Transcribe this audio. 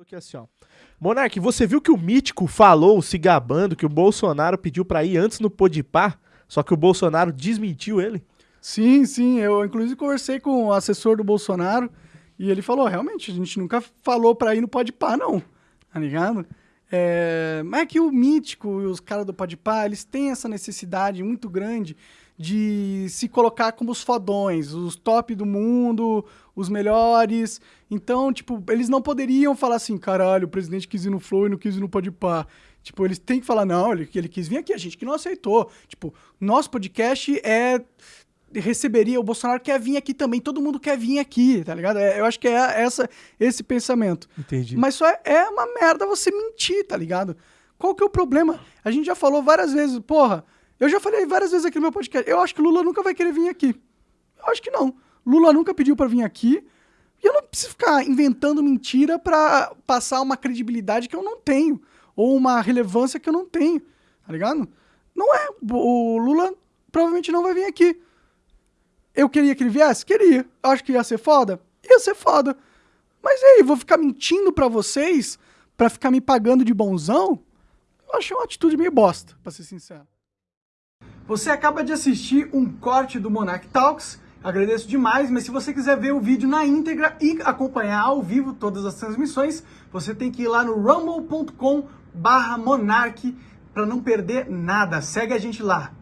Aqui assim, ó. Monark, você viu que o Mítico falou, se gabando, que o Bolsonaro pediu pra ir antes no Podpah, só que o Bolsonaro desmentiu ele? Sim, sim. Eu, inclusive, conversei com o assessor do Bolsonaro e ele falou, realmente, a gente nunca falou pra ir no Podpah, não. Tá ligado? É, mas é que o Mítico e os caras do Podpah, eles têm essa necessidade muito grande de se colocar como os fodões, os top do mundo, os melhores. Então, tipo, eles não poderiam falar assim, caralho, o presidente quis ir no Flow e não quis ir no Podpah. Tipo, eles têm que falar, não, ele, ele quis vir aqui, a gente que não aceitou. Tipo, nosso podcast é receberia, o Bolsonaro quer vir aqui também, todo mundo quer vir aqui, tá ligado? É, eu acho que é essa, esse pensamento. Entendi. Mas só é, é uma merda você mentir, tá ligado? Qual que é o problema? A gente já falou várias vezes, porra, eu já falei várias vezes aqui no meu podcast, eu acho que Lula nunca vai querer vir aqui. Eu acho que não. Lula nunca pediu para vir aqui. E eu não preciso ficar inventando mentira para passar uma credibilidade que eu não tenho. Ou uma relevância que eu não tenho. Tá ligado? Não é. O Lula provavelmente não vai vir aqui. Eu queria que ele viesse? Queria. Acho que ia ser foda? Ia ser foda. Mas e aí, vou ficar mentindo para vocês para ficar me pagando de bonzão? Eu achei uma atitude meio bosta, pra ser sincero. Você acaba de assistir um corte do Monarch Talks. Agradeço demais, mas se você quiser ver o vídeo na íntegra e acompanhar ao vivo todas as transmissões, você tem que ir lá no rumble.com/monarch para não perder nada. Segue a gente lá.